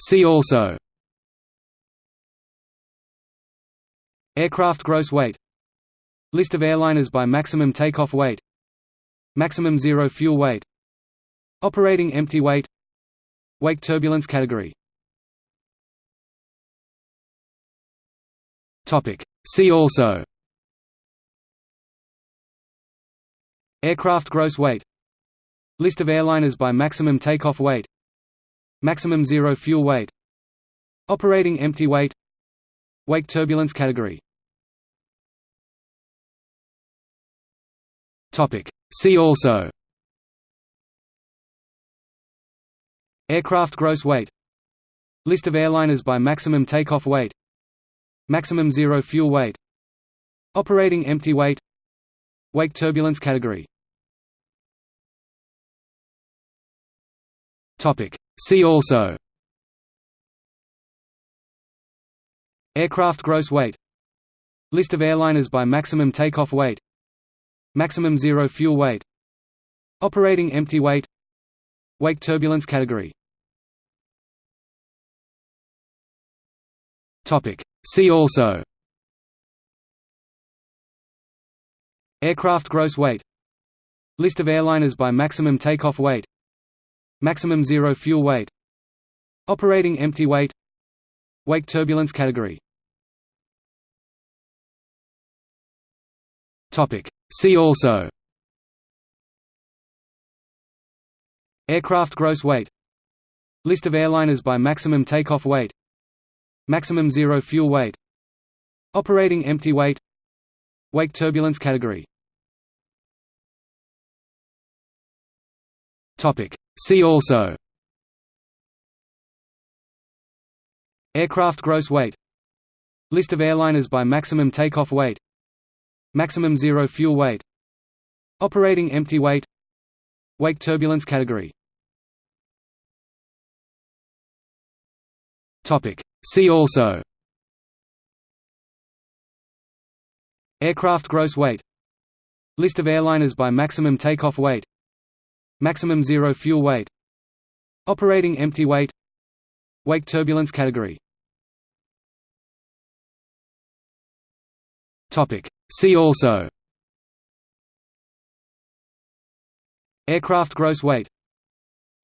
See also. Aircraft gross weight. List of airliners by maximum takeoff weight. Maximum zero fuel weight. Operating empty weight. Wake turbulence category. Topic. See also. Aircraft gross weight. List of airliners by maximum takeoff weight Maximum zero fuel weight. Operating empty weight. Wake turbulence category. See also. Aircraft gross weight. List of airliners by maximum takeoff weight. Maximum zero fuel weight. Operating empty weight. Wake turbulence category See also. Aircraft gross weight. List of airliners by maximum takeoff weight. Maximum zero fuel weight. Operating empty weight. Wake turbulence category. See also. Aircraft gross weight. List of airliners by maximum takeoff weight Maximum zero fuel weight. Operating empty weight. Wake turbulence category. See also. Aircraft gross weight. List of airliners by maximum takeoff weight. Maximum zero fuel weight. Operating empty weight. Wake turbulence category See also. Aircraft gross weight. List of airliners by maximum takeoff weight. Maximum zero fuel weight. Operating empty weight. Wake turbulence category. See also. Aircraft gross weight. List of airliners by maximum takeoff weight Maximum zero fuel weight. Operating empty weight. Wake turbulence category. See also. Aircraft gross weight.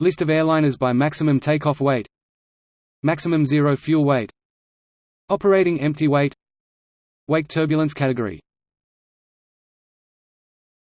List of airliners by maximum takeoff weight. Maximum zero fuel weight. Operating empty weight. Wake turbulence category